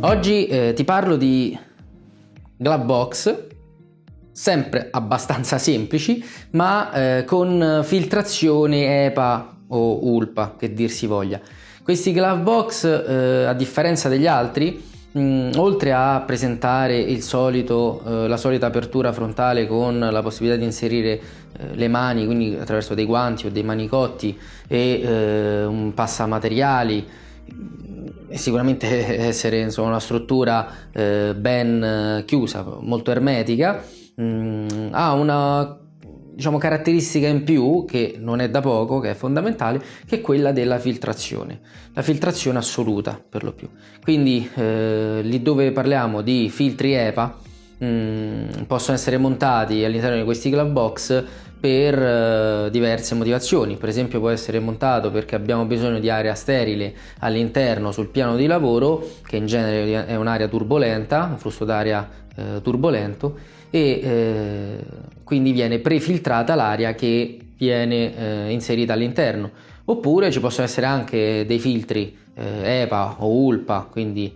Oggi eh, ti parlo di glove box, sempre abbastanza semplici, ma eh, con filtrazione EPA o ULPA, che dir si voglia. Questi glove box, eh, a differenza degli altri, mh, mm, oltre a presentare solito, eh, la solita apertura frontale con la possibilità di inserire eh, le mani, quindi attraverso dei guanti o dei manicotti e eh, un passamateriali, sicuramente essere insomma, una struttura eh, ben eh, chiusa, molto ermetica, mh, mm, ha una diciamo, caratteristica in più, che non è da poco, che è fondamentale, che è quella della filtrazione, la filtrazione assoluta per lo più. Quindi eh, lì dove parliamo di filtri EPA, mh, mm, possono essere montati all'interno di questi glove box per uh, diverse motivazioni, per esempio può essere montato perché abbiamo bisogno di area sterile all'interno sul piano di lavoro che in genere è un'area turbolenta, un flusso d'aria uh, turbolento e uh, quindi viene prefiltrata l'aria che viene inserita all'interno. Oppure ci possono essere anche dei filtri EPA o ULPA, quindi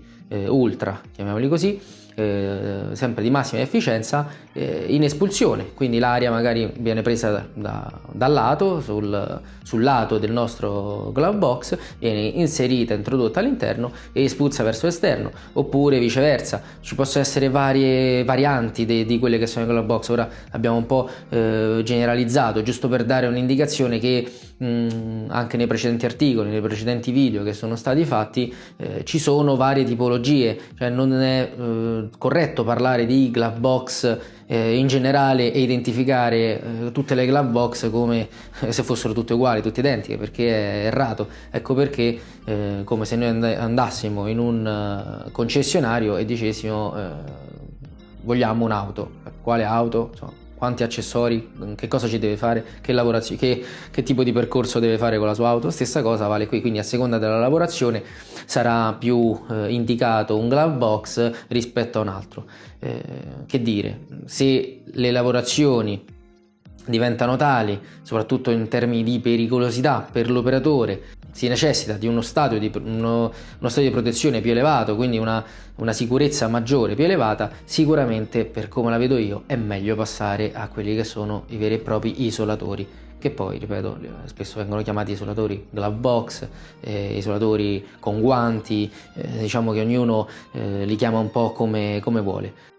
ultra, chiamiamoli così, eh, sempre di massima efficienza eh, in espulsione. Quindi l'aria magari viene presa da, da, dal lato sul, sul, lato del nostro glove box viene inserita introdotta all'interno e espulsa verso l'esterno oppure viceversa ci possono essere varie varianti di, di quelle che sono i glove box. Ora abbiamo un po' eh, generalizzato giusto per dare un'indicazione che mh, anche nei precedenti articoli nei precedenti video che sono stati fatti eh, ci sono varie tipologie cioè non è eh, corretto parlare di glove box eh, in generale e identificare eh, tutte le glove box come eh, se fossero tutte uguali, tutte identiche, perché è errato. Ecco perché, eh, come se noi andassimo in un uh, concessionario e dicessimo eh, vogliamo un'auto, quale auto? Insomma, quanti accessori, che cosa ci deve fare, che, che, che, tipo di percorso deve fare con la sua auto, stessa cosa vale qui, quindi a seconda della lavorazione sarà più eh, indicato un glove box rispetto a un altro. Eh, che dire, se le lavorazioni diventano tali, soprattutto in termini di pericolosità per l'operatore, si necessita di uno stadio di, uno, uno stadio di protezione più elevato, quindi una, una, sicurezza maggiore, più elevata, sicuramente per come la vedo io è meglio passare a quelli che sono i veri e propri isolatori, che poi, ripeto, spesso vengono chiamati isolatori glove box, eh, isolatori con guanti, eh, diciamo che ognuno eh, li chiama un po' come, come vuole.